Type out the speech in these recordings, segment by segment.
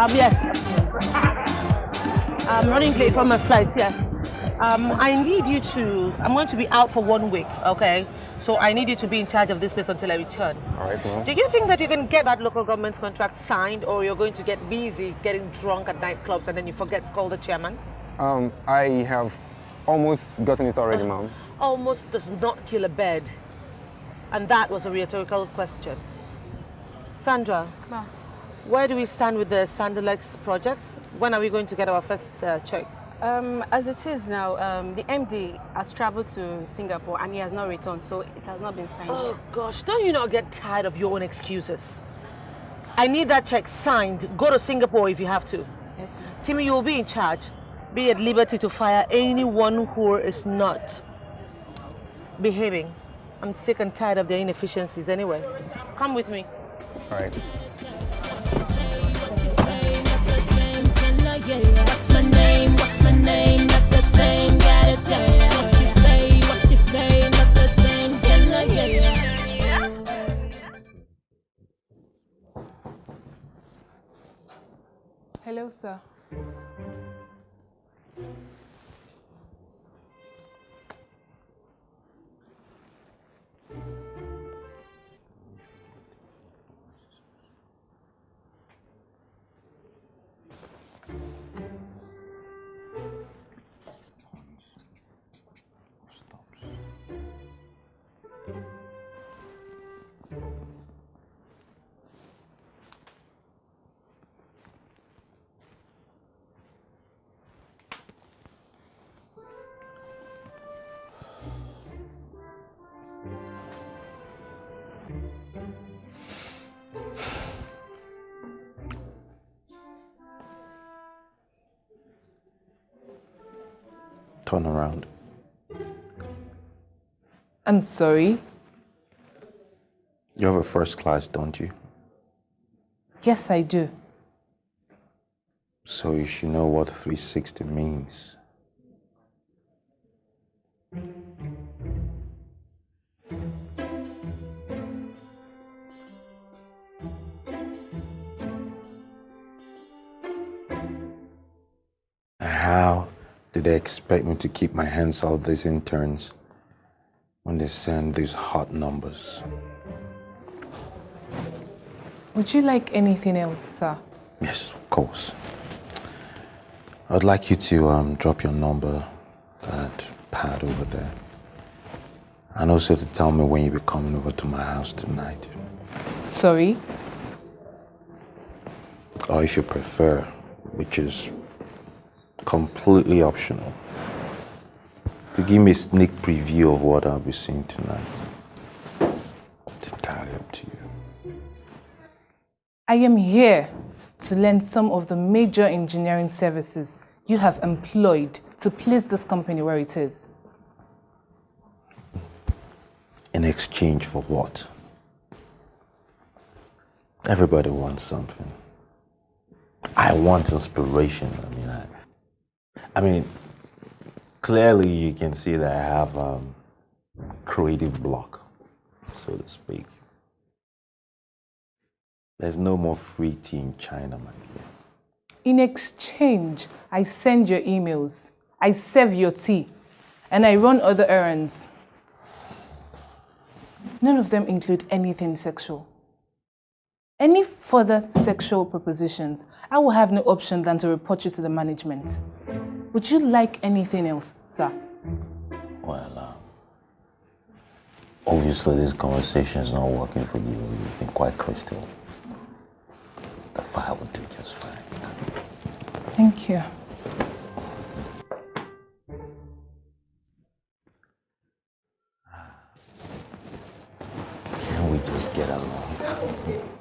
Um, yes. I'm running late for my flight, yeah. Um, I need you to, I'm going to be out for one week, okay? So I need you to be in charge of this place until I return. All right, ma'am. Do you think that you can get that local government contract signed or you're going to get busy getting drunk at nightclubs and then you forget to call the chairman? Um, I have almost gotten it already, ma'am. Almost does not kill a bird. And that was a rhetorical question. Sandra, Ma. Where do we stand with the Sandolex projects? When are we going to get our first uh, check? Um, as it is now, um, the MD has traveled to Singapore and he has not returned, so it has not been signed Oh yet. gosh, don't you not get tired of your own excuses? I need that check signed. Go to Singapore if you have to. Yes, ma'am. Timmy, you'll be in charge. Be at liberty to fire anyone who is not behaving. I'm sick and tired of their inefficiencies anyway. Come with me. All right. What's my name? What's my name? Not the same. Ya. What you say? What you say? Not the same. Hello, sir. Turn around. I'm sorry. You have a first class, don't you? Yes, I do. So you should know what 360 means. How did they expect me to keep my hands off these interns when they send these hot numbers? Would you like anything else, sir? Yes, of course. I'd like you to um, drop your number, that pad over there. And also to tell me when you'll be coming over to my house tonight. Sorry? Or if you prefer, which is completely optional, to give me a sneak preview of what I'll be seeing tonight. It's entirely up to you. I am here to learn some of the major engineering services you have employed to place this company where it is. In exchange for what? Everybody wants something. I want inspiration. I mean, clearly you can see that I have um, creative block, so to speak. There's no more free tea in China, my dear. In exchange, I send your emails, I serve your tea, and I run other errands. None of them include anything sexual. Any further sexual propositions, I will have no option than to report you to the management. Would you like anything else, sir? Well, uh, obviously this conversation is not working for you. You've been quite crystal. The fire will do just fine. Thank you. Can we just get along?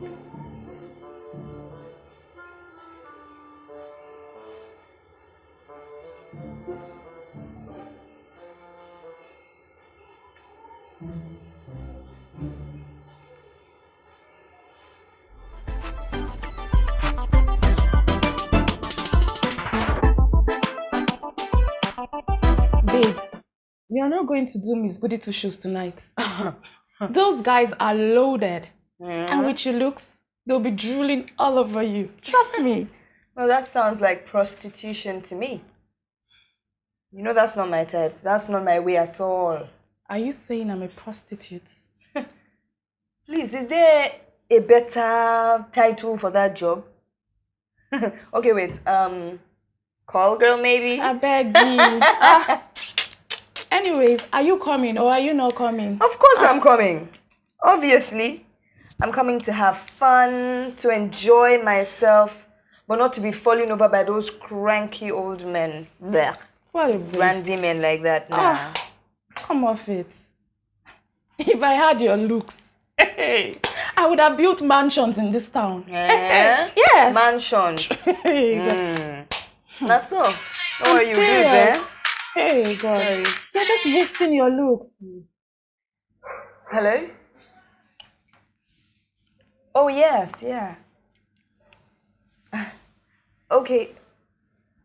we are not going to do Miss Goody Two Shoes tonight. Those guys are loaded. And with your looks, they'll be drooling all over you. Trust me. Well, that sounds like prostitution to me. You know, that's not my type. That's not my way at all. Are you saying I'm a prostitute? Please, is there a better title for that job? okay, wait. Um, call girl maybe. I beg you. Ah. Anyways, are you coming or are you not coming? Of course, I'm coming. Obviously, I'm coming to have fun, to enjoy myself, but not to be falling over by those cranky old men. Blech. What a. Brandy men like that. Nah. Ah, come off it. If I had your looks, I would have built mansions in this town. Eh? Yes. Mansions. Mm. That's so. Don't you do serious. eh? Hey, God. You're just wasting your look. Hello? Oh, yes, yeah. Okay.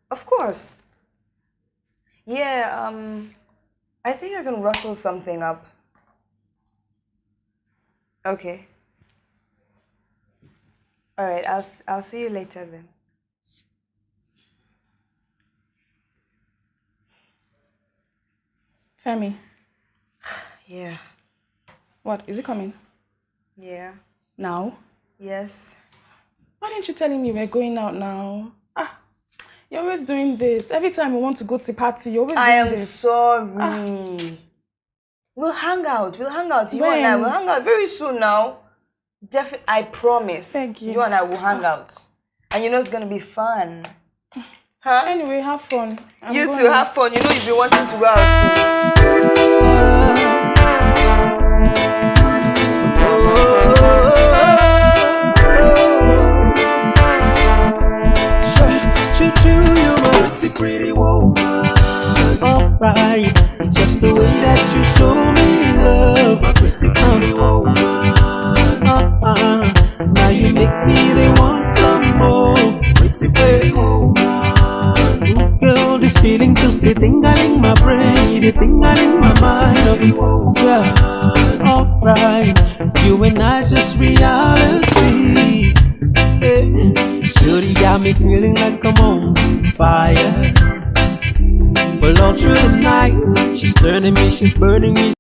Of course. Yeah, um, I think I can rustle something up. Okay. All right, I'll, I'll see you later then. Femi, Yeah, what? Is it coming? yeah, Now? yes. Why didn't you tell him you were going out now? Ah, you're always doing this. Every time we want to go to party, you're always I doing am this. sorry. We'll hang out. We'll hang out. You and I will hang out very soon now. Defi- I promise. Thank you. You and I will hang out. And you know it's gonna be fun. Huh? Anyway, have fun. I'm you too, have fun. You know you've been wanting to go out since. Pretty, pretty woman. Alright, just the way that you show me love, pretty, pretty woman. Uh-uh. Now you make me they want some more, pretty, pretty woman. Ooh, Girl, this feeling just the tingling my brain, the tingling my mind. Yeah, alright, you and I just reality. Got me feeling like I'm on fire. Well, all through the night, she's turning me, she's burning me.